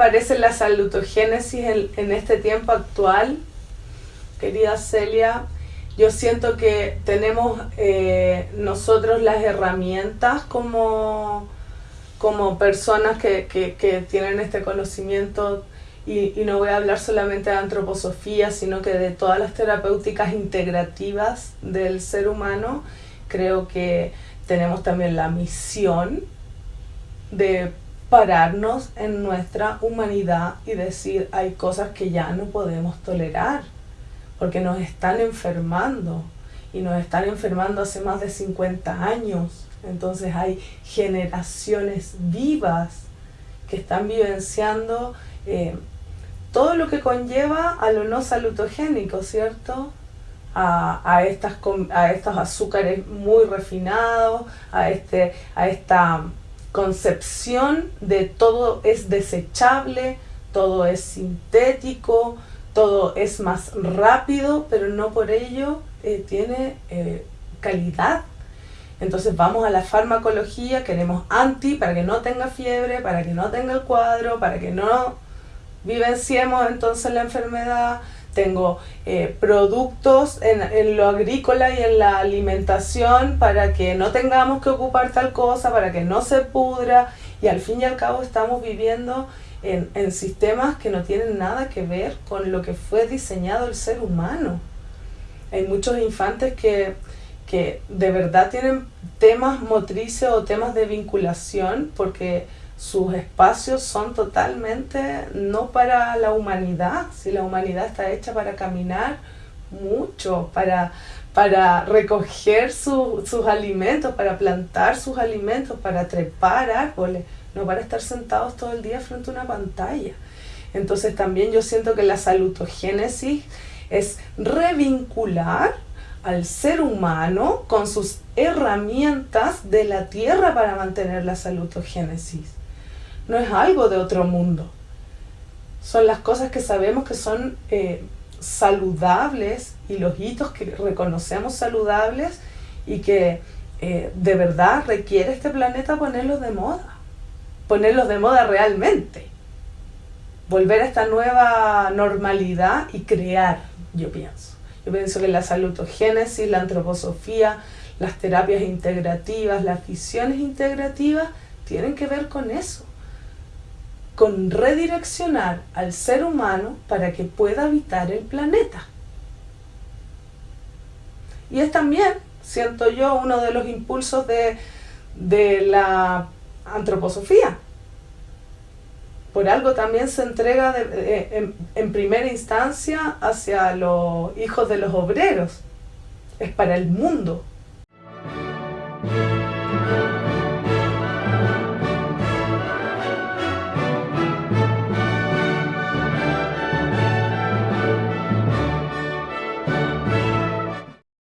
parece la salutogénesis en, este tiempo actual? Querida Celia, yo siento que tenemos eh, nosotros las herramientas como, como personas que, que, tienen este conocimiento y, y, no voy a hablar solamente de antroposofía, sino que de todas las terapéuticas integrativas del ser humano, creo que tenemos también la misión de pararnos en nuestra humanidad y decir hay cosas que ya no podemos tolerar porque nos están enfermando y nos están enfermando hace más de 50 años. Entonces hay generaciones vivas que están vivenciando eh, todo lo que conlleva a lo no salutogénico, ¿cierto? A, a, estas, a estos azúcares muy refinados, a, este, a esta concepción de todo es desechable, todo es sintético, todo es más rápido, pero no por ello eh, tiene eh, calidad. Entonces vamos a la farmacología, queremos anti para que no tenga fiebre, para que no tenga el cuadro, para que no vivenciemos entonces la enfermedad. Tengo eh, productos en, en, lo agrícola y en la alimentación para que no tengamos que ocupar tal cosa, para que no se pudra y al fin y al cabo estamos viviendo en, en sistemas que no tienen nada que ver con lo que fue diseñado el ser humano. Hay muchos infantes que, que de verdad tienen temas motrices o temas de vinculación porque sus espacios son totalmente no para la humanidad, si la humanidad está hecha para caminar mucho, para, para recoger sus alimentos, para plantar sus alimentos, para trepar árboles no para estar sentados todo el día frente a una pantalla. Entonces también yo siento que la salutogénesis es revincular al ser humano con sus herramientas de la tierra para mantener la salutogénesis. No es algo de otro mundo. Son las cosas que sabemos que son eh, saludables y los hitos que reconocemos saludables y que eh, de verdad requiere este planeta ponerlos de moda ponerlos de moda realmente. Volver a esta nueva normalidad y crear, yo pienso. Yo pienso que la salutogénesis, la antroposofía, las terapias integrativas, las visiones integrativas, tienen que ver con eso. Con redireccionar al ser humano para que pueda habitar el planeta. Y es también, siento yo, uno de los impulsos de, de la antroposofía. Por algo también se entrega en, en primera instancia hacia los hijos de los obreros. Es para el mundo.